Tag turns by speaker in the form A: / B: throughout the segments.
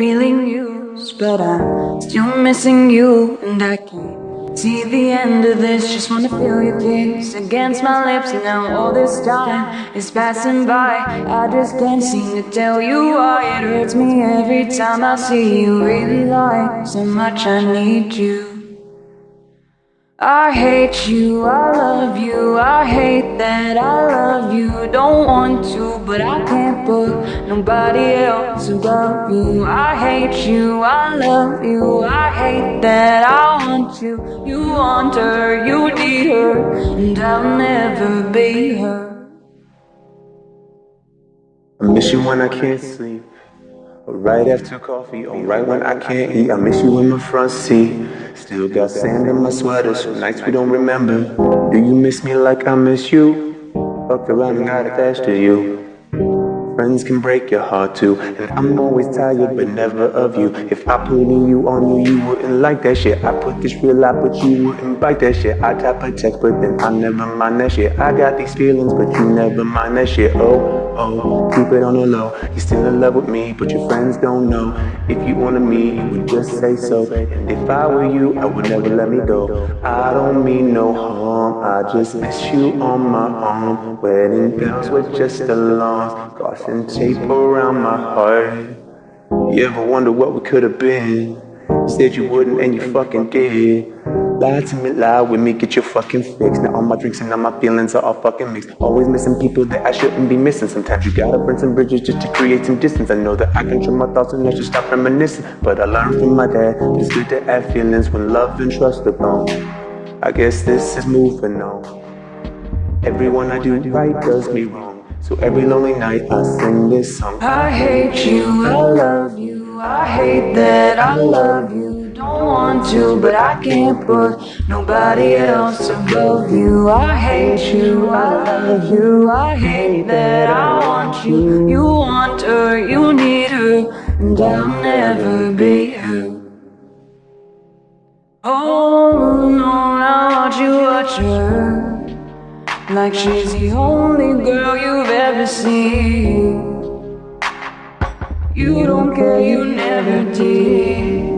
A: feeling used But I'm still missing you And I can't see the end of this. Just wanna feel your kiss against my lips. And now all this time is passing by. I just can't seem to tell you why. It hurts me every time I see you. Really like so much I need you. I hate you, I love you, I hate that I love you. Don't want to, but I nobody else above you. I hate you, I love you, I hate that I want you. You want her, you need her, and I'll never be her.
B: I miss you when I can't sleep. Right after coffee, or right when I can't eat I miss you in my front seat. Still got sand in my sweater, so nights we don't remember. Do you miss me like I miss you? Fucked around and got attached to you Friends can break your heart too. And I'm always tired but never of you. If I put in you on you, you wouldn't like that shit. I put this real out but you wouldn't bite that shit. I type a text but then I never mind that shit. I got these feelings but you never mind that shit. Oh, oh, keep it on the low. You're still in love with me but your friends don't know. If you wanted me, you would just say so. And if I were you, I would never let me go. I don't mean no harm, I just miss you on my arm Wedding bells with just alarms and tape around my heart. You ever wonder what we could have been? Said you wouldn't and you fucking did. Lie to me, lie with me, get your fucking fix Now all my drinks and all my feelings are all fucking mixed. Always missing people that I shouldn't be missing. Sometimes you gotta burn some bridges just to create some distance. I know that I control my thoughts and I should stop reminiscing But I learned from my dad. It's good to have feelings when love and trust are gone. I guess this is moving on. Everyone I do right does me wrong so every lonely night I sing this song.
A: I hate you, I love you I hate that I love you. Don't want to, but I can't put nobody else above you. I hate you, I love you I hate that I want you. You want her, you need her And I'll never be like she's the only girl you've ever seen. You don't care, you never did.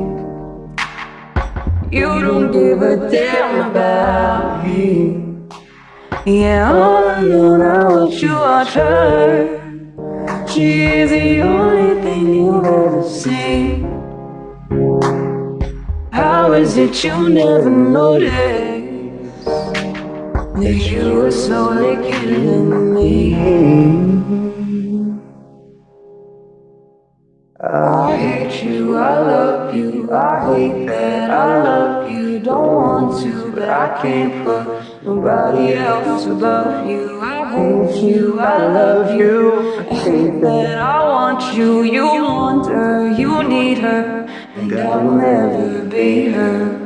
A: You don't give a damn about me. Yeah, all I watch you watch her She is the only thing you've ever seen. How is it you never noticed that you were slowly killing me. I hate you, I love you, I hate that I love you. Don't want to, but I can't put nobody else above you. I hate you, I love you, I hate that I want you. You want her, you need her, and I'll never be her